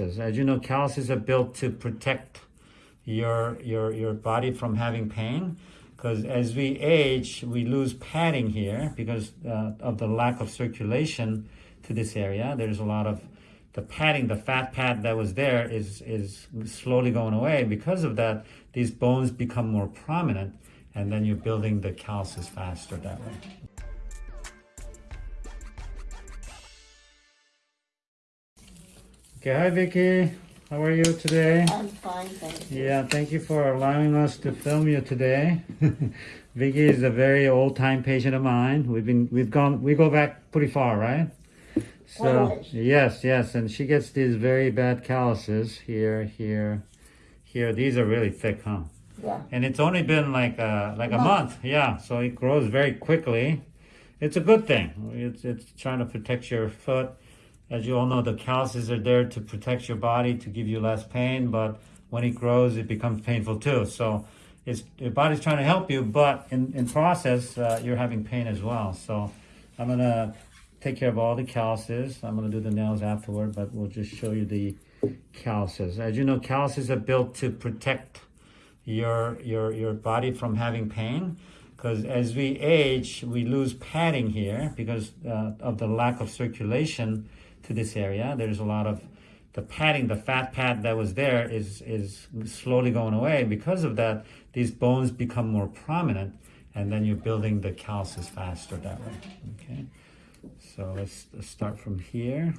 As you know, calluses are built to protect your your your body from having pain. Because as we age, we lose padding here because uh, of the lack of circulation to this area. There's a lot of the padding, the fat pad that was there is is slowly going away. Because of that, these bones become more prominent, and then you're building the calluses faster that way. Okay, hi Vicky. How are you today? I'm fine, thank you. Yeah, thank you for allowing us to film you today. Vicky is a very old time patient of mine. We've been we've gone we go back pretty far, right? So yes, yes, and she gets these very bad calluses here, here, here. These are really thick, huh? Yeah, And it's only been like a like a Month. month, yeah. So it grows very quickly. It's a good thing. It's it's trying to protect your foot. As you all know, the calluses are there to protect your body to give you less pain. But when it grows, it becomes painful too. So it's your body's trying to help you, but in in process, uh, you're having pain as well. So I'm gonna take care of all the calluses. I'm gonna do the nails afterward, but we'll just show you the calluses. As you know, calluses are built to protect your your your body from having pain because as we age we lose padding here because uh, of the lack of circulation to this area there's a lot of the padding the fat pad that was there is is slowly going away because of that these bones become more prominent and then you're building the calluses faster that way okay so let's, let's start from here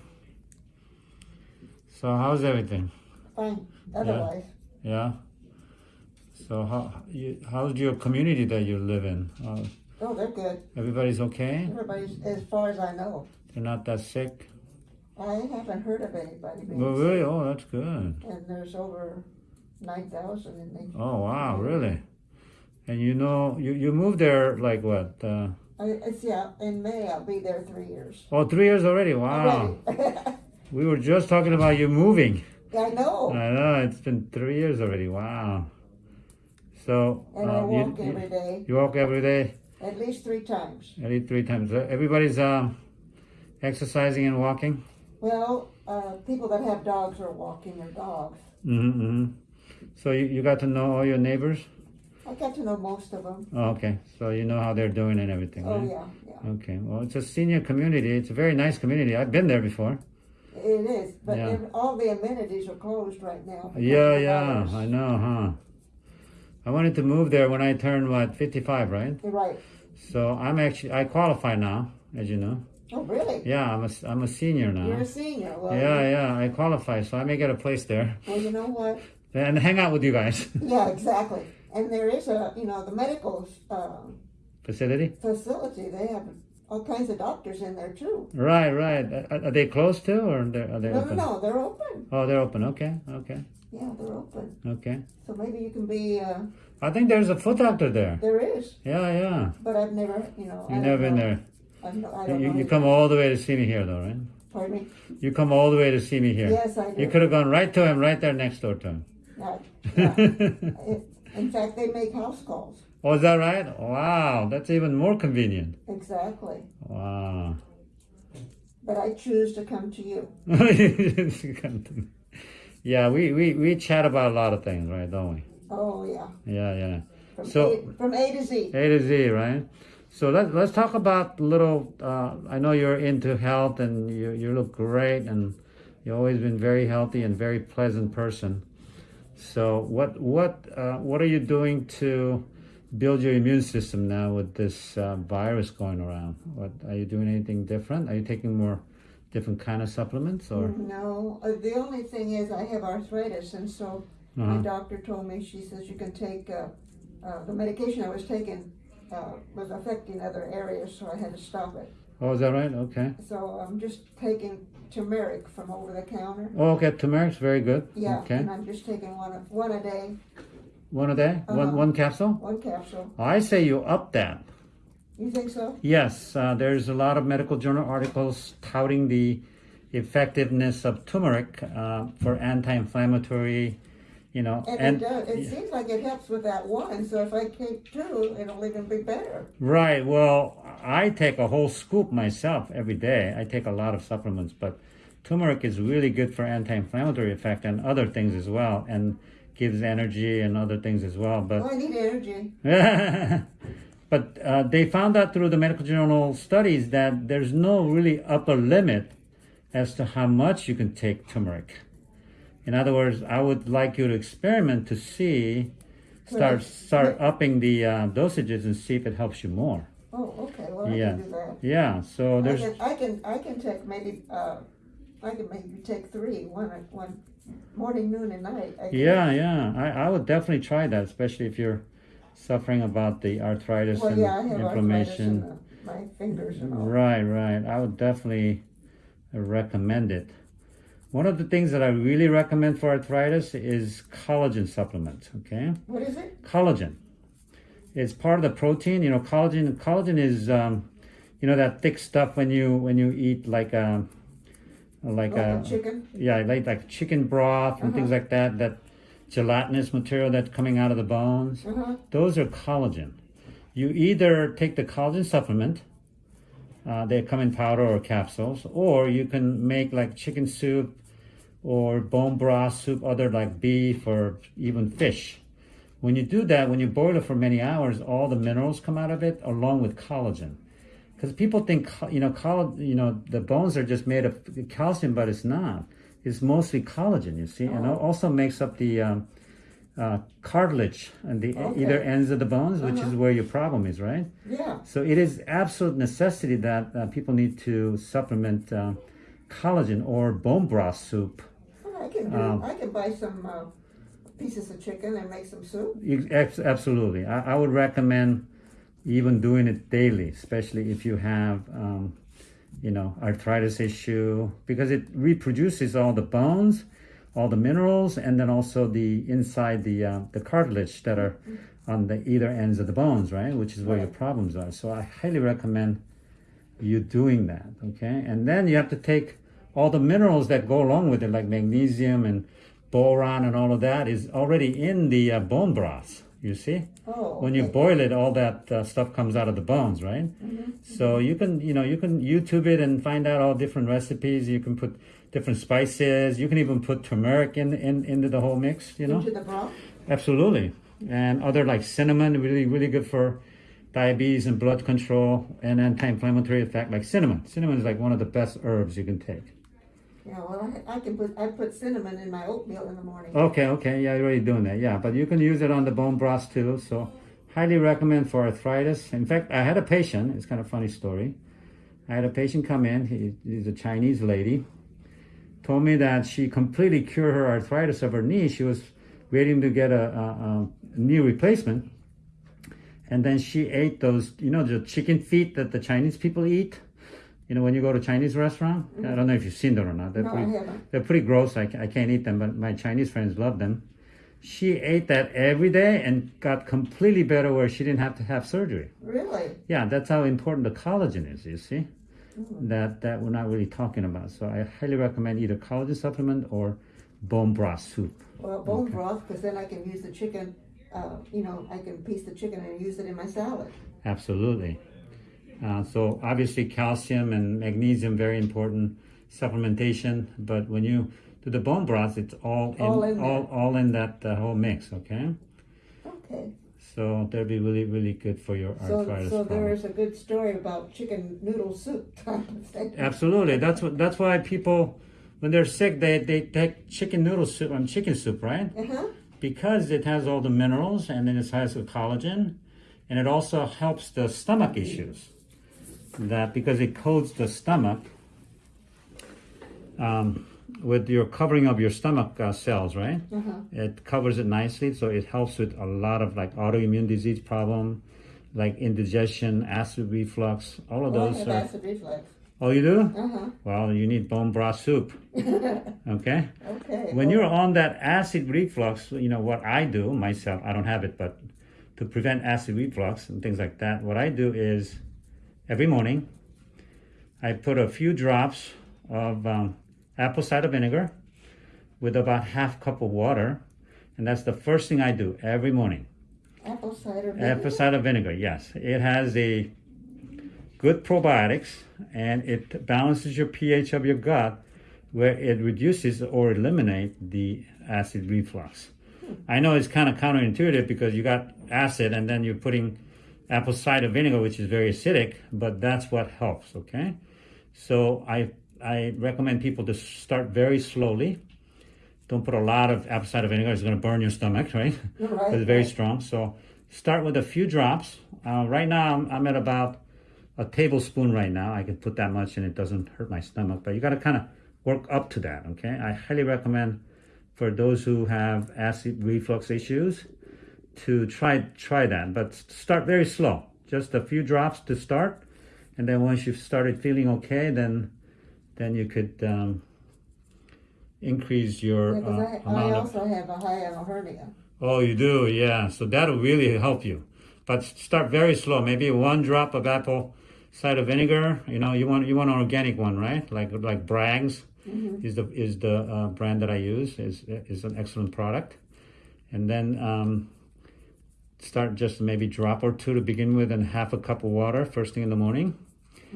so how's everything fine, otherwise. yeah. So how you, how's your community that you live in? Uh, Oh, they're good. everybody's okay? Everybody's, as far as I know. They're not that sick? I haven't heard of anybody being Well, really? Oh, that's good. And there's over nine thousand in the, Oh, wow, really? And you know, you, you moved there like what? Uh, I, it's, yeah, in May I'll be there three years. oh, three years already. Wow. Already. We were just talking about you moving. I know, I know, it's been three years already. Wow. So, and I uh, walk you, every day, you walk every day, at least three times. at least three times. Uh, Everybody's uh, exercising and walking? Well, uh, people that have dogs are walking their dogs. Mm-hmm, mm-hmm. So you, you got to know all your neighbors? I got to know most of them. Oh, okay. So you know how they're doing and everything, Oh, right? yeah, yeah. Okay. Well, it's a senior community. It's a very nice community. I've been there before. It is, but Yeah. all the amenities are closed right now. Yeah, yeah. I know, huh? I wanted to move there when I turned, what, 55, right? Right. So I'm actually, I qualify now, as you know. Oh, really? Yeah, I'm a, I'm a senior now. You're a senior. Well, Yeah, yeah. I qualify, so I may get a place there Well, you know what? and hang out with you guys. Yeah, exactly. And there is a, you know, the medical uh, Facility? facility. They have all kinds of doctors in there too. Right, right. Are, are they closed too, or they're, they No, no, open? no. They're open. Oh, they're open. Okay, okay, Yeah, they're open. okay. So maybe you can be. Uh, I think there's a foot doctor there. there is, Yeah, yeah. but I've never, you know. You've never been there. I You, don't you, know. you come all the way to see me here, though, right? Pardon me. You come all the way to see me here. Yes, I do. You could have gone right to him, right there next door to him. Yeah, yeah. It- in fact, they make house calls. oh, is that right? Wow, that's even more convenient. Exactly. Wow. But I choose to come to you. yeah, we, we, we chat about a lot of things, right? Don't we? Oh yeah. Yeah, yeah. From So- A, from A to Z. A to Z, right? So let, let's talk about a little. Uh, I know you're into health and you, you look great and you've always been very healthy and very pleasant person. So what what uh, what are you doing to build your immune system now with this uh, virus going around? What are you doing anything different? Are you taking more different kind of supplements or? No, uh, the only thing is I have arthritis, and so my Uh-huh. doctor told me she says you can take uh, uh, the medication I was taking uh, was affecting other areas, so I had to stop it. Oh, is that right? Okay. So I'm just taking turmeric from over the counter. Oh, okay. Turmeric's very good. Yeah, Okay. and I'm just taking one a, one a day, One a day. One Uh-huh. one capsule. one capsule. I say you up that. You think so? Yes, uh, there's a lot of medical journal articles touting the effectiveness of turmeric uh, for anti-inflammatory, you know, And, it does. It seems like it helps with that one. So if I take two, it'll even be better. right. Well, I take a whole scoop myself every day. I take a lot of supplements, but turmeric is really good for anti-inflammatory effect and other things as well, and gives energy and other things as well. But Oh, I need energy. but uh, they found out through the medical journal studies that there's no really upper limit as to how much you can take turmeric. In other words, I would like you to experiment to see, start start upping the uh, dosages and see if it helps you more. Oh, okay, well, I Yeah. can do that. Yeah. So I there's can, I can, I can take maybe, uh, I can maybe take three, one, morning, noon, and night. I yeah yeah I, I would definitely try that, especially if you're suffering about the arthritis Well, and yeah, I have arthritis inflammation. in the- my fingers and all. Right, right. I would definitely recommend it. One of the things that I really recommend for arthritis is collagen supplement. Okay, What is it? collagen. It's part of the protein. You know, collagen. Collagen is, um, you know, that thick stuff when you when you eat like a like a chicken? yeah, like like chicken broth and things Uh-huh. like that. That gelatinous material that's coming out of the bones. Uh-huh, Those are collagen. You either take the collagen supplement, uh, they come in powder or capsules, or you can make like chicken soup or bone broth soup, other like beef or even fish. When you do that, when you boil it for many hours, all the minerals come out of it along with collagen. Because people think, you know, coll- you know, the bones are just made of calcium, but it's not. It's mostly collagen, you see, and it Oh. also makes up the um, uh, cartilage and the Okay. either ends of the bones, which is Uh-huh. where your problem is, right? yeah, So it is absolute necessity that uh, people need to supplement uh, collagen or bone broth soup. Well, I can do, Um, I can buy some, uh, pieces of chicken and make some soup. You- Absolutely, I, I would recommend even doing it daily, especially if you have, um, you know, arthritis issue, because it reproduces all the bones, all the minerals, and then also the inside the uh, the cartilage that are on the either ends of the bones, right? Which is where your problems are. So I highly recommend you doing that. Okay, and then you have to take all the minerals that go along with it, like magnesium and boron and all of that, is already in the uh, bone broth. You see, Oh. when you boil it, all that uh, stuff comes out of the bones, right? So you can, you know, you can YouTube it and find out all different recipes. You can put different spices. You can even put turmeric in, in into the whole mix. You know, Into the broth? absolutely. And other like cinnamon, really, really good for diabetes and blood control and anti-inflammatory effect. Like cinnamon, cinnamon is like one of the best herbs you can take. Yeah, well, I, I can put, I put cinnamon in my oatmeal in the morning. Okay, okay, yeah, you're already doing that. Yeah, but you can use it on the bone broth too. So, highly recommend for arthritis. In fact, I had a patient. It's kind of funny story. I had a patient come in. He, he's a Chinese lady. Told me that she completely cured her arthritis of her knee. She was waiting to get a, a, a knee replacement, and then she ate those, you know, the chicken feet that the Chinese people eat. You know, when you go to Chinese restaurant. I mm-hmm. don't know if you've seen them or not. They're No, pretty- they're pretty gross. I, I can't eat them, but my Chinese friends love them. She ate that every day and got completely better where she didn't have to have surgery. Really? Yeah, that's how important the collagen is, you see? That that we're not really talking about. So I highly recommend either collagen supplement or bone broth soup. Well, bone broth, because then I can use the chicken, uh, you know, I can piece the chicken and use it in my salad. Absolutely. Uh, so obviously calcium and magnesium very important supplementation, but when you do the bone broth, it's all in All in all, all in that uh, whole mix, okay? Okay. So that'd be really, really good for your So, arthritis so problem. there is a good story about chicken noodle soup type of thing. Absolutely. That's what. That's why people, when they're sick, they, they take chicken noodle soup and chicken soup, right? Uh-huh. Because it has all the minerals and then it has the collagen, and it also helps the stomach issues. That because it coats the stomach um, with your covering of your stomach uh, cells, right? Uh-huh. It covers it nicely, so it helps with a lot of like autoimmune disease problem, like indigestion, acid reflux, all of I those. are- acid reflux. Oh, you do? Uh-huh. Well, you need bone broth soup. Okay? Okay. When you're on that acid reflux, you know what I do myself, I don't have it, but to prevent acid reflux and things like that, what I do is every morning I put a few drops of um, apple cider vinegar with about half cup of water, and that's the first thing I do every morning. Apple cider vinegar? Apple cider vinegar, yes. It has a good probiotics and it balances your pH of your gut where it reduces or eliminate the acid reflux. I know it's kind of counterintuitive because you got acid and then you're putting apple cider vinegar, which is very acidic, but that's what helps. Okay, so I I recommend people to start very slowly. Don't put a lot of apple cider vinegar; it's going to burn your stomach, right? Right, it's very strong. So start with a few drops. Uh, right now, I'm, I'm at about a tablespoon right now. I can put that much and it doesn't hurt my stomach, but you got to kind of work up to that. Okay, I highly recommend for those who have acid reflux issues to try try that, but start very slow. Just a few drops to start, and then once you've started feeling okay, then then you could um, increase your Yeah, uh, I, I amount of also have a hiatal hernia. Oh, you do, yeah. So that'll really help you. But start very slow. Maybe one drop of apple cider vinegar. You know, you want you want an organic one, right? Like like Bragg's is the is the uh, brand that I use. is is an excellent product. And then um, start just maybe drop or two to begin with, and half a cup of water first thing in the morning.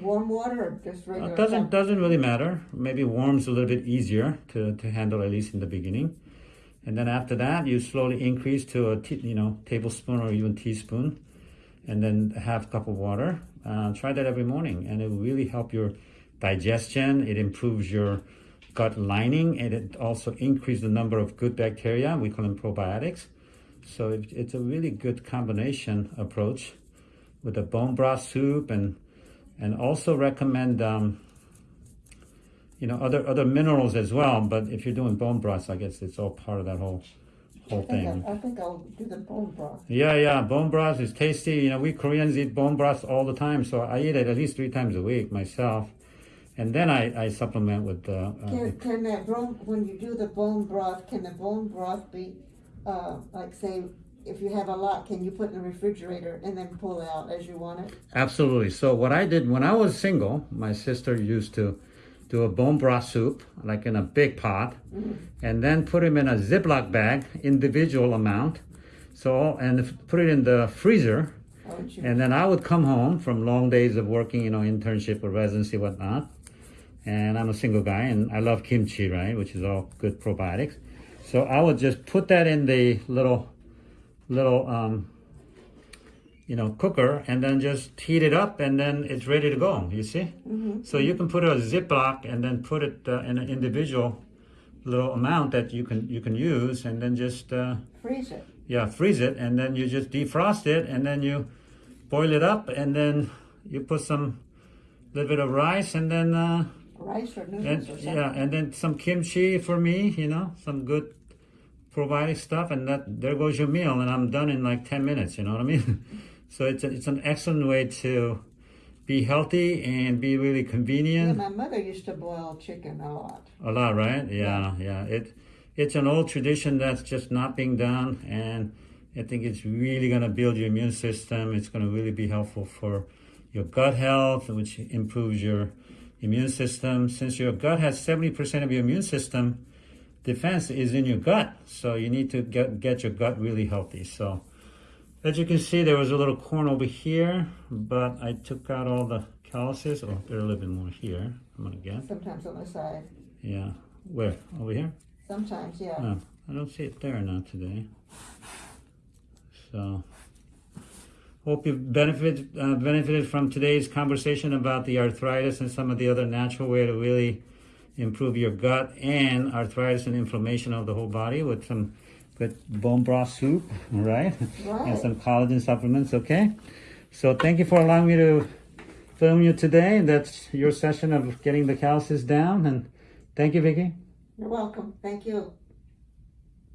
Warm water or just Uh, doesn't doesn't really matter. Maybe warm's a little bit easier to, to handle at least in the beginning, and then after that you slowly increase to a you know tablespoon or even teaspoon, and then a half cup of water. Uh, try that every morning, and it will really help your digestion. It improves your gut lining, and it also increases the number of good bacteria. We call them probiotics. So it, it's a really good combination approach with the bone broth soup and and also recommend um, you know other other minerals as well. But if you're doing bone broths, I guess it's all part of that whole whole think, thing. I, I think I'll do the bone broth. Yeah, yeah, bone broth is tasty. You know, we Koreans eat bone broth all the time, so I eat it at least three times a week myself. And then I, I supplement with uh, uh, Can, can that bone, when you do the bone broth, can the bone broth be, uh, like say, if you have a lot, can you put in the refrigerator and then pull out as you want it? Absolutely. So what I did when I was single, my sister used to do a bone broth soup, like in a big pot, mm-hmm. and then put them in a Ziploc bag, individual amount. So and put it in the freezer, oh, you, and then I would come home from long days of working, you know, internship or residency, whatnot. And I'm a single guy, and I love kimchi, right, which is all good probiotics. So I would just put that in the little, little, um, you know, cooker, and then just heat it up, and then it's ready to go. You see? So you can put a Ziploc and then put it uh, in an individual little amount that you can you can use, and then just. Uh, freeze it. yeah, freeze it, and then you just defrost it, and then you boil it up, and then you put some little bit of rice, and then uh, Rice or and noodles or something. yeah, and then some kimchi for me, you know, some good probiotic stuff, and that there goes your meal, and I'm done in like ten minutes. You know what I mean? so it's a, it's an excellent way to be healthy and be really Yeah, convenient. my mother used to boil chicken a lot. A lot, right? Yeah, yeah. It it's an old tradition that's just not being done, and I think it's really going to build your immune system. It's going to really be helpful for your gut health, which improves your immune system. Since your gut has seventy percent of your immune system defense is in your gut, so you need to get get your gut really healthy. So. As you can see, there was a little corn over here, but I took out all the calluses. Oh, there's a little bit more here. I'm gonna guess. Sometimes on the side. Yeah. Where? Over here? Sometimes, yeah. Oh, I don't see it there now today. So, hope you benefit uh, benefited from today's conversation about the arthritis and some of the other natural way to really improve your gut and arthritis and inflammation of the whole body with some good bone broth soup, right? And some collagen supplements. Okay. So thank you for allowing me to film you today. That's your session of getting the calluses down, and thank you, Vicky. You're welcome. Thank you.